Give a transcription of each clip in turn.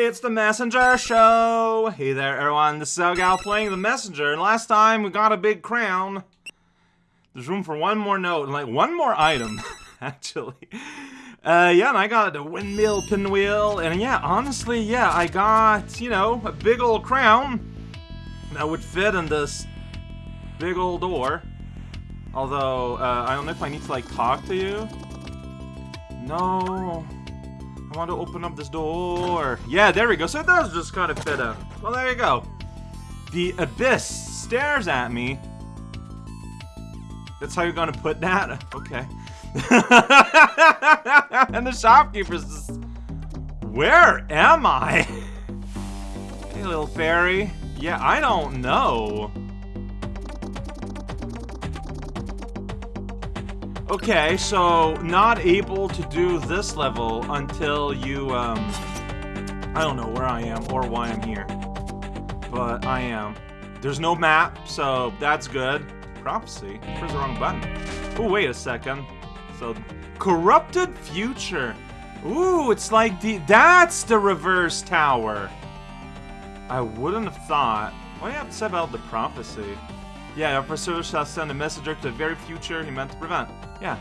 It's the Messenger Show! Hey there, everyone. This is Elgal playing the Messenger, and last time we got a big crown. There's room for one more note, like one more item, actually. Uh, yeah, and I got a windmill pinwheel, and yeah, honestly, yeah, I got, you know, a big old crown that would fit in this big old door. Although, uh, I don't know if I need to, like, talk to you. No. I want to open up this door. Yeah, there we go. So it does just kind of fit in. Well, there you go. The abyss stares at me. That's how you're gonna put that? Okay. and the shopkeeper's just... Where am I? hey, little fairy. Yeah, I don't know. Okay, so not able to do this level until you, um... I don't know where I am or why I'm here. But I am. There's no map, so that's good. Prophecy? Where's the wrong button? Oh, wait a second. So, Corrupted Future. Ooh, it's like the... That's the reverse tower. I wouldn't have thought. What do you have to say about the prophecy? Yeah, our pursuer shall send a messenger to the very future he meant to prevent. Yeah.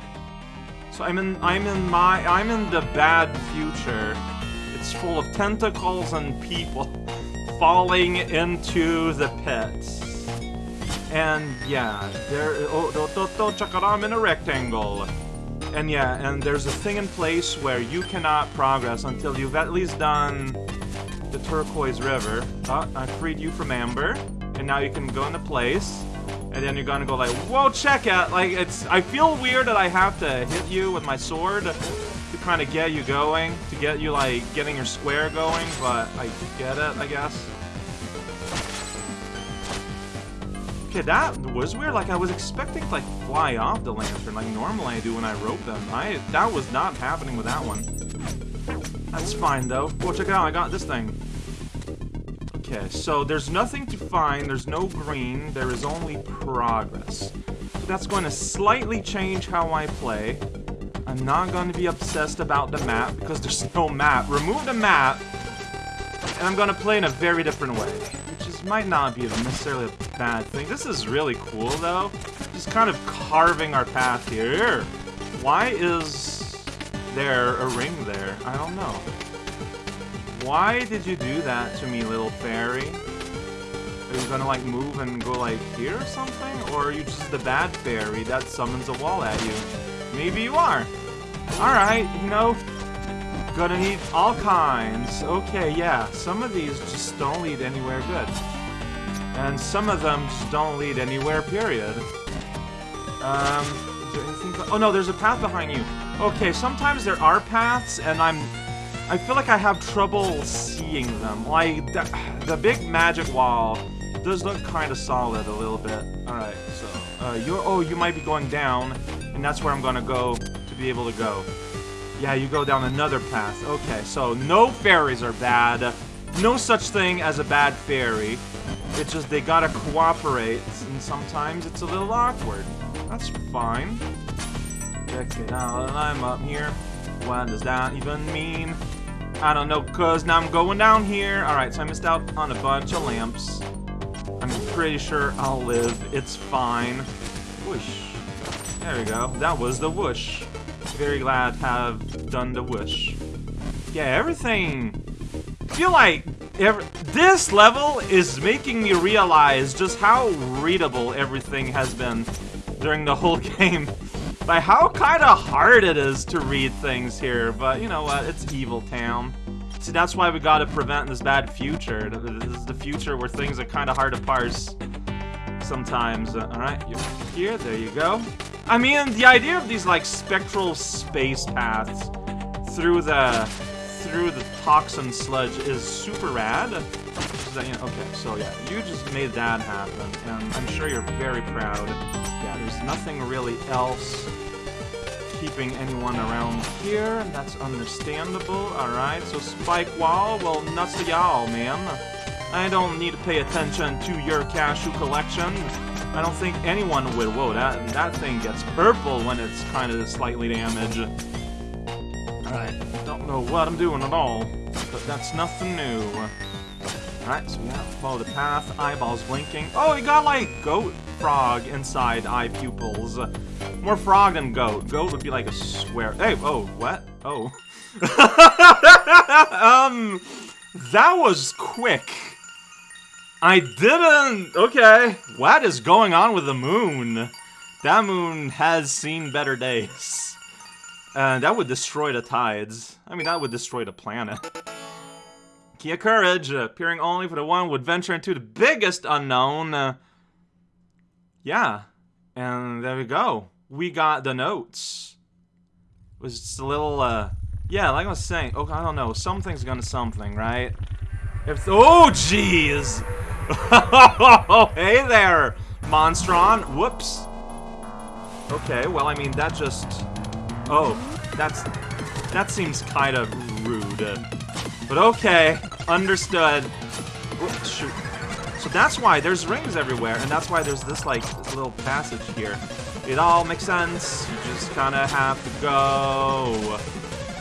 So I'm in I'm in my I'm in the bad future. It's full of tentacles and people falling into the pits. And yeah, there oh don't, don't check it I'm in a rectangle. And yeah, and there's a thing in place where you cannot progress until you've at least done the turquoise river. Oh, I freed you from amber, and now you can go into place and then you're gonna go like, whoa, check out, like, it's, I feel weird that I have to hit you with my sword to kind of get you going, to get you, like, getting your square going, but I get it, I guess. Okay, that was weird, like, I was expecting to, like, fly off the lantern, like normally I do when I rope them. I, that was not happening with that one. That's fine, though. Whoa, check it out, I got this thing. Okay, so there's nothing to find, there's no green, there is only progress. That's going to slightly change how I play. I'm not going to be obsessed about the map, because there's no map. Remove the map, and I'm going to play in a very different way. Which is, might not be necessarily a bad thing. This is really cool, though. Just kind of carving our path here. Why is there a ring there? I don't know. Why did you do that to me, little fairy? Are you gonna, like, move and go, like, here or something? Or are you just the bad fairy that summons a wall at you? Maybe you are. Alright, you know, gonna need all kinds. Okay, yeah, some of these just don't lead anywhere good. And some of them just don't lead anywhere, period. Um. Oh, no, there's a path behind you. Okay, sometimes there are paths, and I'm I feel like I have trouble seeing them. Like, the, the big magic wall does look kind of solid a little bit. Alright, so, uh, you're, oh, you might be going down, and that's where I'm gonna go to be able to go. Yeah, you go down another path. Okay, so no fairies are bad. No such thing as a bad fairy. It's just they gotta cooperate, and sometimes it's a little awkward. That's fine. Check it out, and I'm up here. What does that even mean? I don't know, cause now I'm going down here. Alright, so I missed out on a bunch of lamps. I'm pretty sure I'll live. It's fine. Whoosh. There we go. That was the whoosh. Very glad to have done the whoosh. Yeah, everything... I feel like every, this level is making me realize just how readable everything has been during the whole game by how kind of hard it is to read things here, but you know what, it's Evil Town. See, that's why we gotta prevent this bad future. This is the future where things are kind of hard to parse sometimes. Uh, Alright, here, there you go. I mean, the idea of these, like, spectral space paths through the through the toxin sludge is super rad. Okay, so yeah, you just made that happen, and I'm sure you're very proud. Yeah, there's nothing really else keeping anyone around here. And that's understandable. Alright, so Spike Wall, well, nuts to y'all, man. I don't need to pay attention to your cashew collection. I don't think anyone would. Whoa, that, that thing gets purple when it's kind of slightly damaged. Alright, don't know what I'm doing at all, but that's nothing new. Alright, so we yeah, follow the path, eyeballs blinking. Oh, he got like goat frog inside eye pupils. More frog than goat. Goat would be like a square. Hey, oh, what? Oh. um, that was quick. I didn't. Okay. What is going on with the moon? That moon has seen better days. And that would destroy the tides. I mean, that would destroy the planet. Of Courage, appearing only for the one who would venture into the biggest unknown. Uh, yeah. And there we go. We got the notes. It was just a little, uh... Yeah, like I was saying, oh, I don't know, something's gonna something, right? If oh, jeez! Hey there, Monstron! Whoops. Okay, well, I mean, that just... Oh, that's... That seems kind of rude. But okay, understood. Oops, shoot. So that's why there's rings everywhere, and that's why there's this, like, this little passage here. It all makes sense. You just kind of have to go.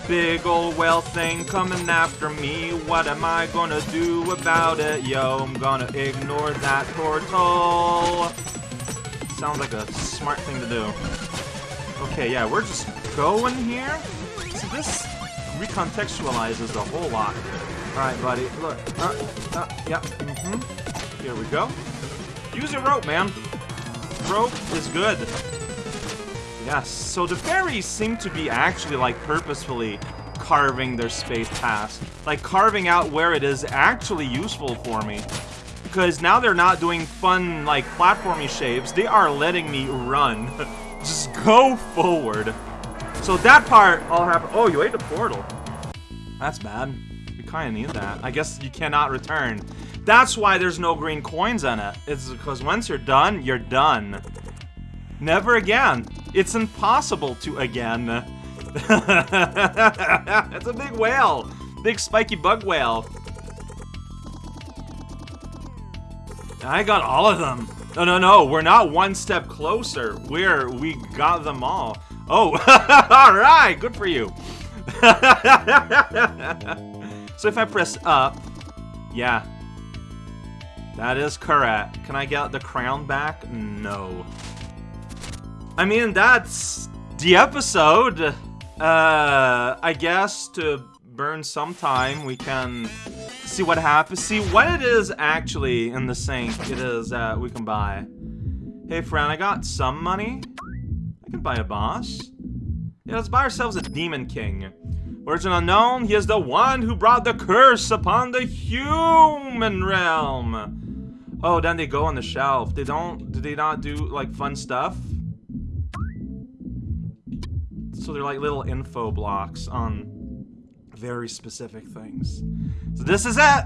Big old whale thing coming after me. What am I gonna do about it? Yo, I'm gonna ignore that portal. Sounds like a smart thing to do. Okay, yeah, we're just going here. So this recontextualizes the whole lot. Alright, buddy, look. Uh, uh, yeah, mm-hmm. Here we go. Use your rope, man. Rope is good. Yes, so the fairies seem to be actually, like, purposefully carving their space past. Like, carving out where it is actually useful for me. Because now they're not doing fun, like, platformy shapes. They are letting me run. Just go forward. So that part all happened. Oh, you ate the portal. That's bad. You kind of need that. I guess you cannot return. That's why there's no green coins in it. It's because once you're done, you're done. Never again. It's impossible to again. That's a big whale. Big spiky bug whale. I got all of them. No, no, no. We're not one step closer. We're, we got them all. Oh, all right. Good for you. so if I press up, yeah. That is correct. Can I get the crown back? No. I mean, that's the episode. Uh, I guess to burn some time, we can see what happens. See what it is actually in the sink it is that we can buy. Hey, friend, I got some money. I can buy a boss. Yeah, let's buy ourselves a Demon King. Origin unknown, he is the one who brought the curse upon the human realm. Oh, then they go on the shelf. They don't, do they not do, like, fun stuff? So they're like little info blocks on very specific things. So this is it!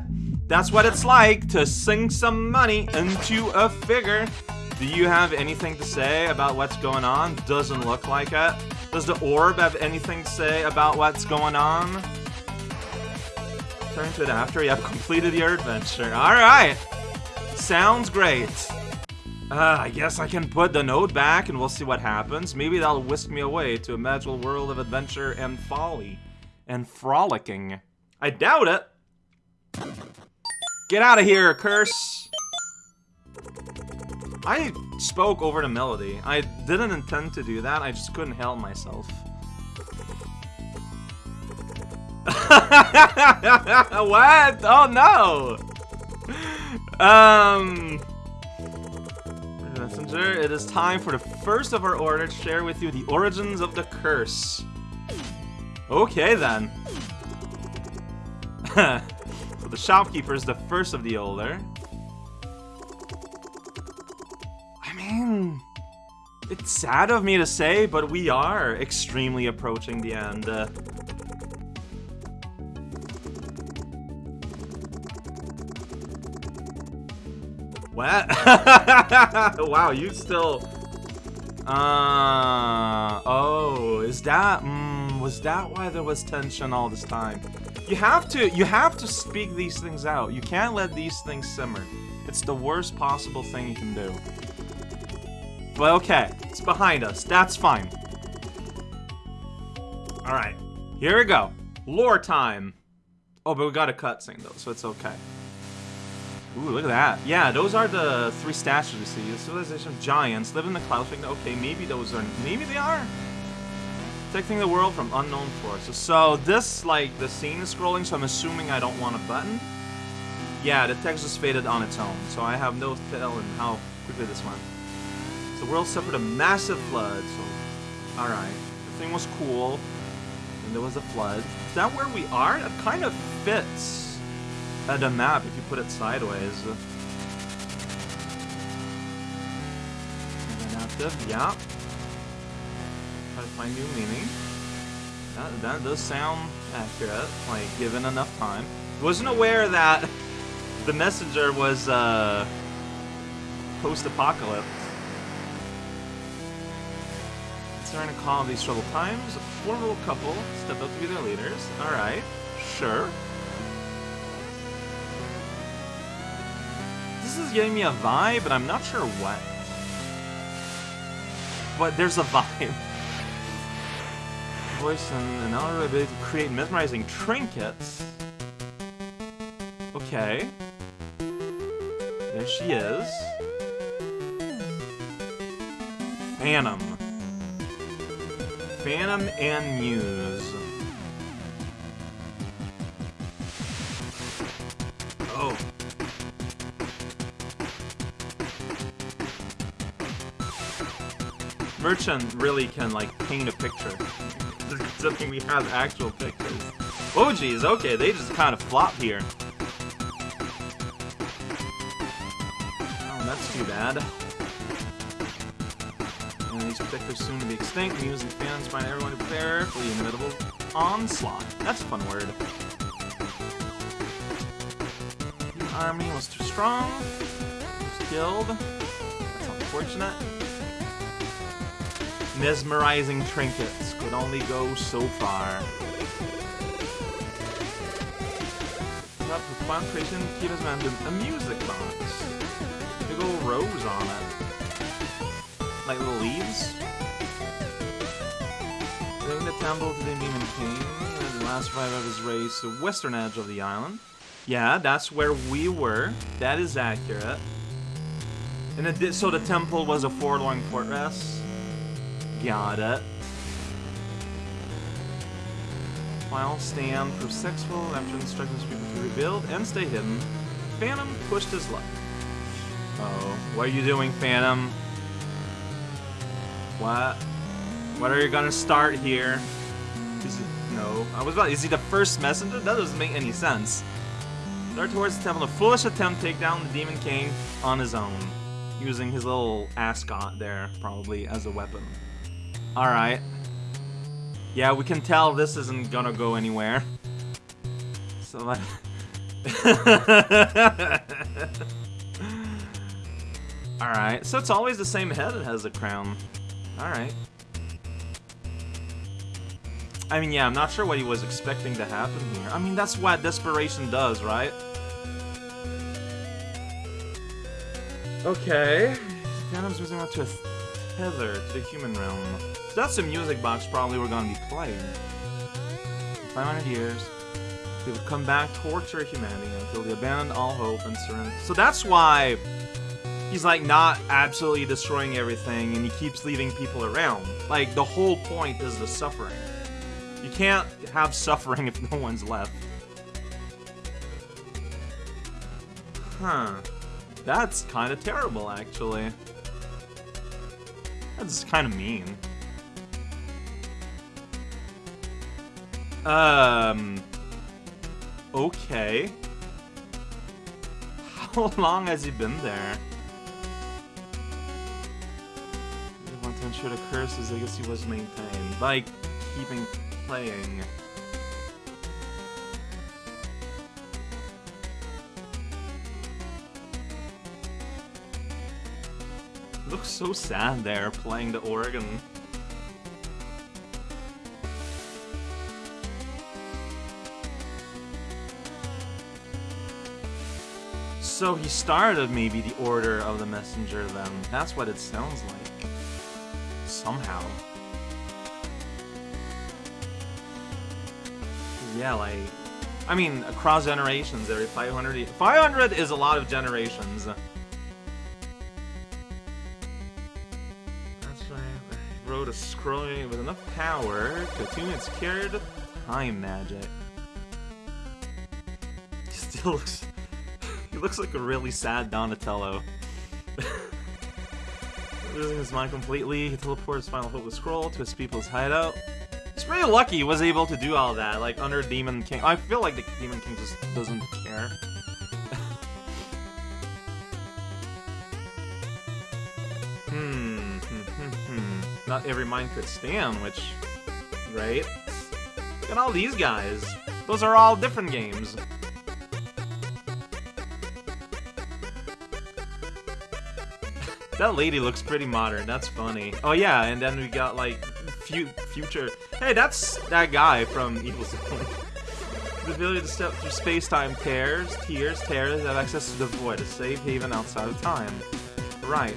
That's what it's like to sink some money into a figure. Do you have anything to say about what's going on? Doesn't look like it. Does the orb have anything to say about what's going on? Turn to it after you have completed your adventure. Alright! Sounds great. Uh, I guess I can put the node back and we'll see what happens. Maybe that'll whisk me away to a magical world of adventure and folly. And frolicking. I doubt it. Get out of here, curse! I spoke over the melody. I didn't intend to do that, I just couldn't help myself. what? Oh no! Um... Messenger, it is time for the first of our order to share with you the origins of the curse. Okay then. so the shopkeeper is the first of the older. Mean, it's sad of me to say, but we are extremely approaching the end. Uh, What? wow, you still... Uh... Oh, is that... Mm, was that why there was tension all this time? You have to... You have to speak these things out. You can't let these things simmer. It's the worst possible thing you can do. But okay, it's behind us. That's fine. Alright, here we go. Lore time! Oh, but we got a cutscene though, so it's okay. Ooh, look at that. Yeah, those are the three statues you see. The civilization of giants live in the clouds. Okay, maybe those are... Maybe they are? Protecting the world from unknown forces. So this, like, the scene is scrolling, so I'm assuming I don't want a button. Yeah, the text is faded on its own, so I have no telling how quickly this went. The world suffered a massive flood, so... Alright. The thing was cool. And there was a flood. Is that where we are? That kind of fits uh, the map if you put it sideways. Inactive, yeah. Try to find new meaning. That, that does sound accurate, like, given enough time. Wasn't aware that the messenger was, uh, post-apocalypse. During a calm these troubled times, a formidable couple step up to be their leaders. Alright, sure. This is giving me a vibe, but I'm not sure what. But there's a vibe. Voice and an outer ability to create mesmerizing trinkets. Okay. There she is. Phantom. Phantom and Muse. Oh. Merchant really can, like, paint a picture. Something we have actual pictures. Oh, geez, okay, they just kind of flop here. Oh, that's too bad these soon to be extinct, Muse and fans find everyone to prepare for the inevitable onslaught. That's a fun word. The army was too strong, was killed. That's unfortunate. Mesmerizing trinkets could only go so far. Up with fun creation, Kita's man a music box. Big old rose on it like little leaves. Bring the temple to the Demon King, the last survivor of his race, the western edge of the island. Yeah, that's where we were. That is accurate. And it did, so the temple was a forlorn fortress. Got it. Final stand for sexful after instructing people to rebuild and stay hidden. Phantom pushed his luck. oh, what are you doing, Phantom? What? What are you gonna start here? Is it, no. I was about, is he the first messenger? That doesn't make any sense. Start towards the temple. A foolish attempt to take down the Demon King on his own. Using his little ascot there, probably, as a weapon. Alright. Yeah, we can tell this isn't gonna go anywhere. So, like... Alright, so it's always the same head that has the crown. Alright. I mean, yeah, I'm not sure what he was expecting to happen here. I mean, that's what desperation does, right? Okay. Phantom's moving out to a tether to the human realm. So that's the music box probably we're gonna be playing. 500 years. They would come back, torture humanity until they abandon all hope and surrender. So that's why he's like not absolutely destroying everything and he keeps leaving people around. Like the whole point is the suffering. You can't have suffering if no one's left. Huh. That's kind of terrible, actually. That's kind of mean. Um... Okay. How long has he been there? Ensure the curse's legacy was maintained by keeping playing. Looks so sad there, playing the organ. So he started maybe the Order of the Messenger then. That's what it sounds like somehow. Yeah, like... I mean, across generations, every 500... 500 is a lot of generations. That's right. I wrote a scrolling with enough power to tune its carried time magic. He still looks... he looks like a really sad Donatello. Losing his mind completely, he teleports Final Hope the Scroll to his people's hideout. He's pretty lucky he was able to do all that, like, under Demon King. I feel like the Demon King just doesn't care. hmm, hmm, hmm, hmm. Not every mind could stand, which... Right? Look at all these guys. Those are all different games. That lady looks pretty modern. That's funny. Oh yeah, and then we got like fu future. Hey, that's that guy from Evil Zone. the ability to step through space-time tears, tears, tears, have access to the void, a safe haven outside of time. Right.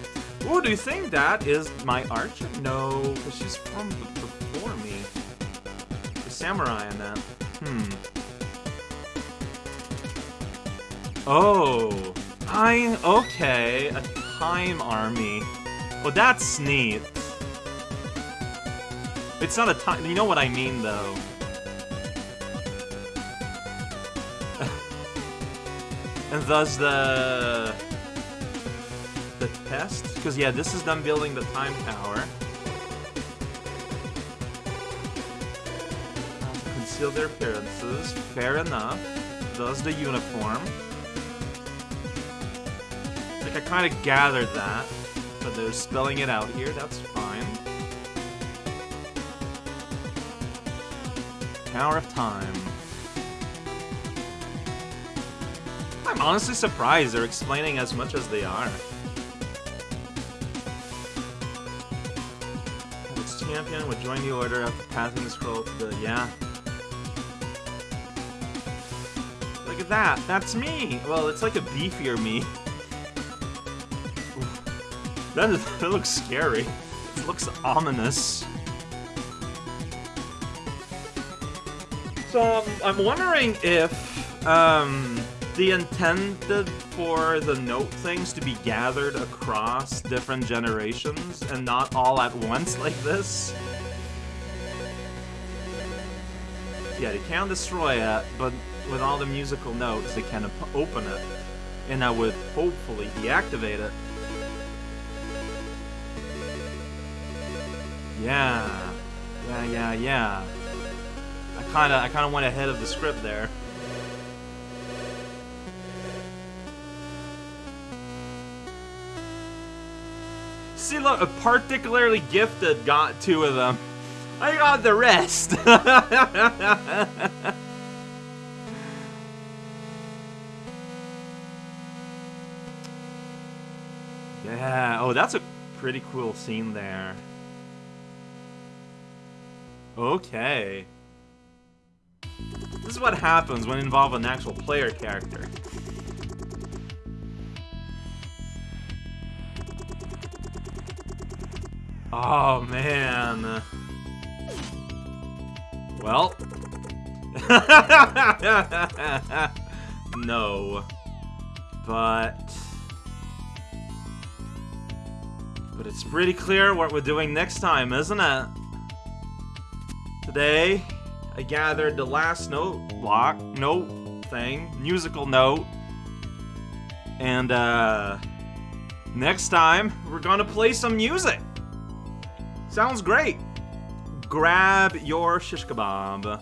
Ooh, do you think that is my archer? No, because she's from before me. The samurai in that. Hmm. Oh. I okay. Time army. Well, that's neat. It's not a time. You know what I mean, though. and thus the the test, because yeah, this is them building the time tower. Conceal their appearances. Fair enough. Does the uniform. I kind of gathered that, but they're spelling it out here, that's fine. Power of Time. I'm honestly surprised they're explaining as much as they are. Its champion would join the order after passing the scroll to the... yeah. Look at that, that's me! Well, it's like a beefier me. That, is, that looks scary. It looks ominous. So, um, I'm wondering if um, the intended for the note things to be gathered across different generations and not all at once like this. Yeah, they can destroy it, but with all the musical notes, they can open it. And I would hopefully deactivate it. Yeah. Yeah, yeah, yeah. I kinda, I kinda went ahead of the script there. See, look, a particularly gifted got two of them. I got the rest. yeah, oh, that's a pretty cool scene there. Okay. This is what happens when you involve an actual player character. Oh, man. Well. no. But... But it's pretty clear what we're doing next time, isn't it? Today, I gathered the last note block, note thing, musical note. And, uh, next time, we're gonna play some music. Sounds great. Grab your shish kebab.